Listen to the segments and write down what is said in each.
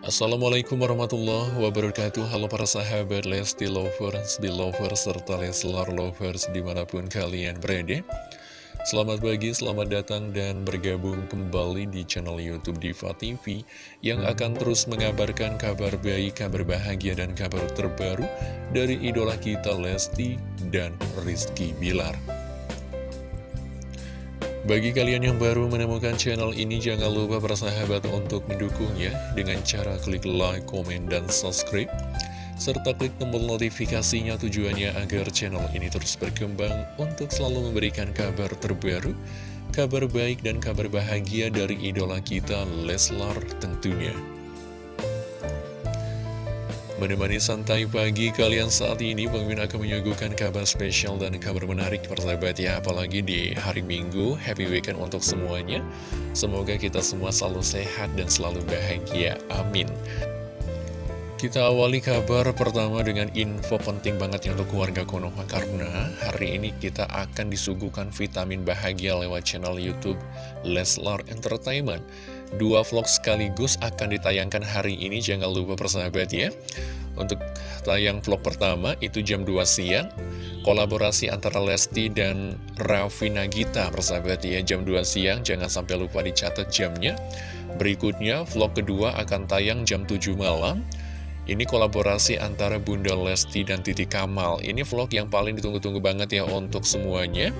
Assalamualaikum warahmatullahi wabarakatuh. Halo para sahabat Lesti Lovers, Belovers, serta Leslar Lovers di mana pun kalian berada. Selamat pagi, selamat datang dan bergabung kembali di channel Youtube Diva TV Yang akan terus mengabarkan kabar baik, kabar bahagia, dan kabar terbaru Dari idola kita Lesti dan Rizky Bilar bagi kalian yang baru menemukan channel ini, jangan lupa bersahabat untuk mendukungnya dengan cara klik like, komen, dan subscribe. Serta klik tombol notifikasinya tujuannya agar channel ini terus berkembang untuk selalu memberikan kabar terbaru, kabar baik dan kabar bahagia dari idola kita Leslar tentunya. Menemani santai pagi kalian saat ini, Bang Min akan menyuguhkan kabar spesial dan kabar menarik persahabat ya, apalagi di hari Minggu, happy weekend untuk semuanya. Semoga kita semua selalu sehat dan selalu bahagia, amin. Kita awali kabar pertama dengan info penting banget untuk keluarga Konoha karena hari ini kita akan disuguhkan vitamin bahagia lewat channel Youtube Leslar Entertainment. Dua vlog sekaligus akan ditayangkan hari ini, jangan lupa persahabat ya. Untuk tayang vlog pertama itu jam 2 siang, kolaborasi antara Lesti dan Raffi Nagita persahabat ya, jam 2 siang, jangan sampai lupa dicatat jamnya. Berikutnya vlog kedua akan tayang jam 7 malam, ini kolaborasi antara Bunda Lesti dan Titi Kamal. Ini vlog yang paling ditunggu-tunggu banget ya untuk semuanya.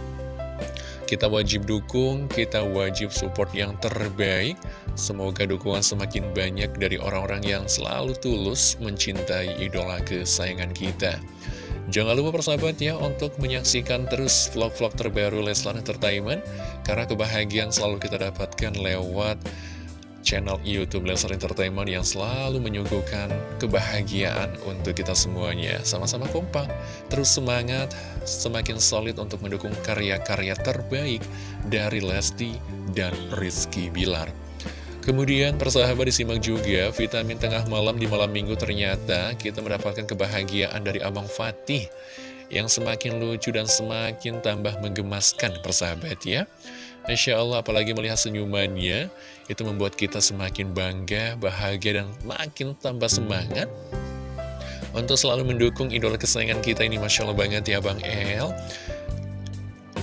Kita wajib dukung, kita wajib support yang terbaik. Semoga dukungan semakin banyak dari orang-orang yang selalu tulus mencintai idola kesayangan kita. Jangan lupa persahabat ya untuk menyaksikan terus vlog-vlog terbaru Leslar Entertainment Karena kebahagiaan selalu kita dapatkan lewat channel Youtube Leslar Entertainment yang selalu menyuguhkan kebahagiaan untuk kita semuanya. Sama-sama kompak, terus semangat, semakin solid untuk mendukung karya-karya terbaik dari Lesti dan Rizky Bilar. Kemudian persahabat disimak juga vitamin tengah malam di malam minggu ternyata kita mendapatkan kebahagiaan dari Abang Fatih yang semakin lucu dan semakin tambah menggemaskan persahabat ya. Masya Allah, apalagi melihat senyumannya, itu membuat kita semakin bangga, bahagia, dan makin tambah semangat untuk selalu mendukung idola kesayangan kita ini. Masya Allah banget ya Bang El.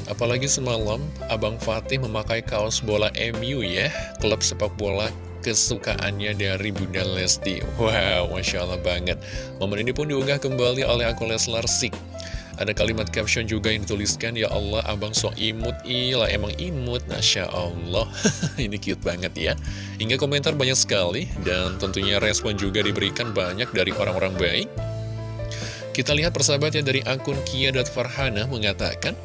Apalagi semalam, Abang Fatih memakai kaos bola MU ya, klub sepak bola kesukaannya dari Bunda Lesti. Wow, Masya Allah banget. Momen ini pun diunggah kembali oleh akun Leslar Sik. Ada kalimat caption juga yang dituliskan, Ya Allah, abang so imut, ilah emang imut, Masya Allah. Ini cute banget ya. Hingga komentar banyak sekali, dan tentunya respon juga diberikan banyak dari orang-orang baik. Kita lihat persahabatnya dari akun Kia Farhana mengatakan,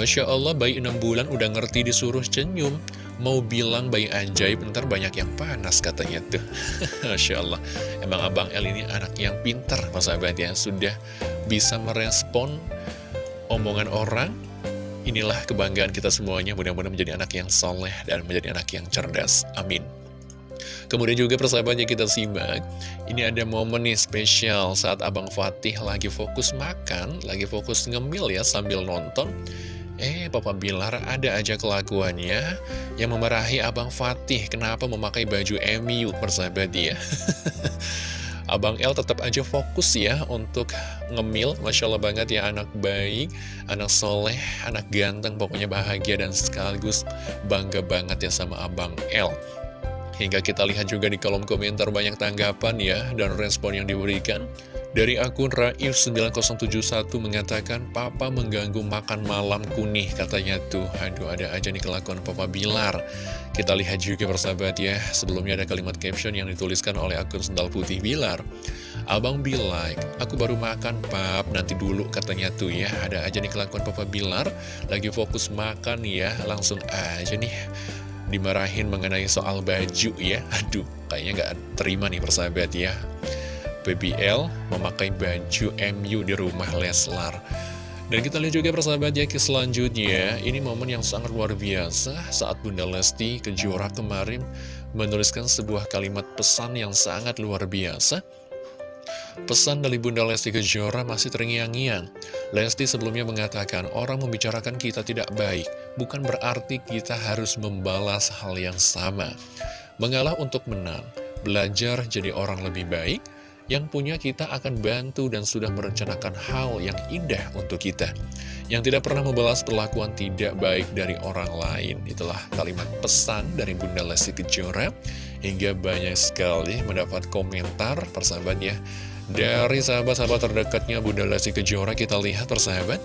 Masya Allah, bayi 6 bulan udah ngerti disuruh senyum. Mau bilang bayi ajaib, ntar banyak yang panas katanya tuh. Masya Allah, emang Abang El ini anak yang pinter, persahabat ya. Sudah bisa merespon omongan orang, inilah kebanggaan kita semuanya. Mudah-mudahan menjadi anak yang soleh dan menjadi anak yang cerdas. Amin. Kemudian juga persahabatnya kita simak. Ini ada momen nih spesial saat Abang Fatih lagi fokus makan Lagi fokus ngemil ya sambil nonton. Eh Papa Bilar ada aja kelakuannya Yang memarahi Abang Fatih. Kenapa memakai baju MU persahabat dia? Abang L tetap aja fokus ya untuk ngemil. Masya Allah banget ya anak baik, anak soleh, anak ganteng Pokoknya bahagia dan sekaligus bangga banget ya sama Abang L Hingga kita lihat juga di kolom komentar banyak tanggapan ya dan respon yang diberikan dari akun Raif9071 mengatakan, Papa mengganggu makan malam kunih, katanya tuh. Aduh, ada aja nih kelakuan Papa Bilar. Kita lihat juga persahabat ya, sebelumnya ada kalimat caption yang dituliskan oleh akun Sendal Putih Bilar. Abang Bilai, aku baru makan pap, nanti dulu katanya tuh ya. Ada aja nih kelakuan Papa Bilar, lagi fokus makan ya, langsung aja nih dimarahin mengenai soal baju ya. Aduh, kayaknya nggak terima nih persahabat ya. BBL memakai baju MU di rumah Leslar. Dan kita lihat juga persahabat ya ke selanjutnya, ini momen yang sangat luar biasa saat Bunda Lesti Kejora kemarin menuliskan sebuah kalimat pesan yang sangat luar biasa. Pesan dari Bunda Lesti Kejora masih terngiang-ngiang. Lesti sebelumnya mengatakan, orang membicarakan kita tidak baik, bukan berarti kita harus membalas hal yang sama. Mengalah untuk menang, belajar jadi orang lebih baik, yang punya kita akan bantu dan sudah merencanakan hal yang indah untuk kita. Yang tidak pernah membalas perlakuan tidak baik dari orang lain. Itulah kalimat pesan dari Bunda Lesti Kejora. Hingga banyak sekali mendapat komentar persahabat ya. Dari sahabat-sahabat terdekatnya Bunda Lesti Kejora kita lihat persahabat.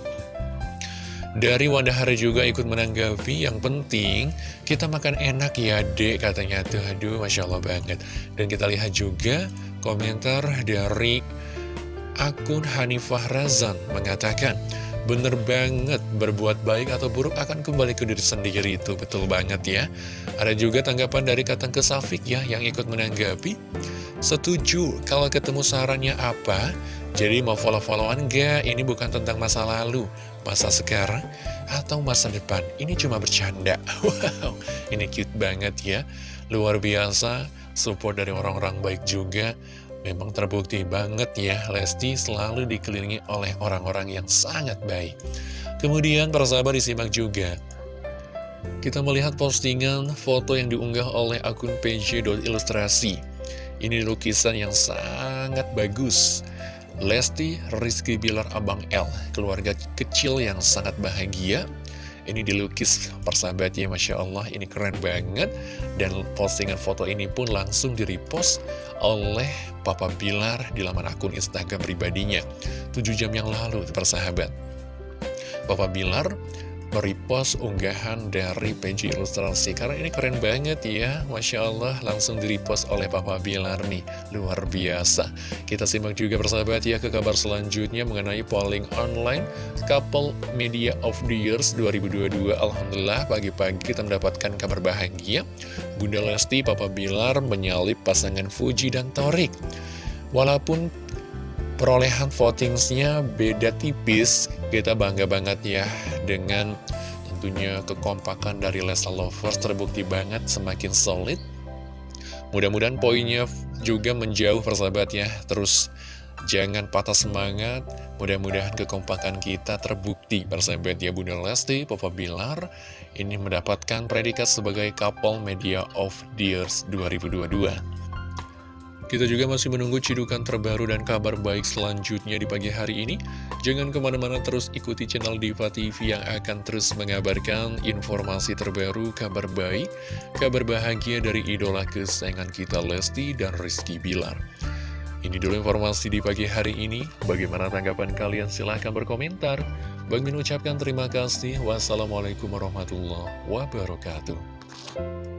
Dari Wanda Hari juga ikut menanggapi, yang penting kita makan enak ya dek katanya tuh, aduh Masya Allah banget. Dan kita lihat juga komentar dari akun Hanifah Razan mengatakan, Bener banget, berbuat baik atau buruk akan kembali ke diri sendiri itu, betul banget ya. Ada juga tanggapan dari Katang Kesafik ya, yang ikut menanggapi. Setuju, kalau ketemu sarannya apa, jadi mau follow-followan gak? Ini bukan tentang masa lalu, masa sekarang, atau masa depan. Ini cuma bercanda. Wow, ini cute banget ya. Luar biasa, support dari orang-orang baik juga. Memang terbukti banget ya, Lesti selalu dikelilingi oleh orang-orang yang sangat baik. Kemudian para sahabat disimak juga. Kita melihat postingan foto yang diunggah oleh akun pj.ilustrasi. Ini lukisan yang sangat bagus. Lesti Rizky Bilar Abang L, keluarga kecil yang sangat bahagia. Ini dilukis persahabatnya, Masya Allah, ini keren banget. Dan postingan foto ini pun langsung di-repost oleh Papa Bilar di laman akun Instagram pribadinya. 7 jam yang lalu, persahabat. Papa Bilar merepost unggahan dari PJ Ilustrasi. Karena ini keren banget ya. Masya Allah langsung direpost oleh Papa Bilar nih. Luar biasa. Kita simak juga persahabat ya ke kabar selanjutnya Mengenai polling online Couple Media of the Years 2022 Alhamdulillah pagi-pagi kita mendapatkan kabar bahagia. Bunda Lesti Papa Bilar menyalip pasangan Fuji dan Torik. Walaupun perolehan votingsnya beda tipis. Kita bangga banget ya dengan tentunya kekompakan dari Lesa Lovers terbukti banget semakin solid. Mudah-mudahan poinnya juga menjauh persahabat ya. Terus jangan patah semangat. Mudah-mudahan kekompakan kita terbukti persahabat ya Bunda Lesti, Papa Bilar. Ini mendapatkan predikat sebagai couple media of the years 2022 kita juga masih menunggu cidukan terbaru dan kabar baik selanjutnya di pagi hari ini. Jangan ke mana-mana terus ikuti channel Diva TV yang akan terus mengabarkan informasi terbaru, kabar baik, kabar bahagia dari idola kesayangan kita Lesti dan Rizky Bilar. Ini dulu informasi di pagi hari ini. Bagaimana tanggapan kalian? Silahkan berkomentar. Bang Min ucapkan terima kasih. Wassalamualaikum warahmatullahi wabarakatuh.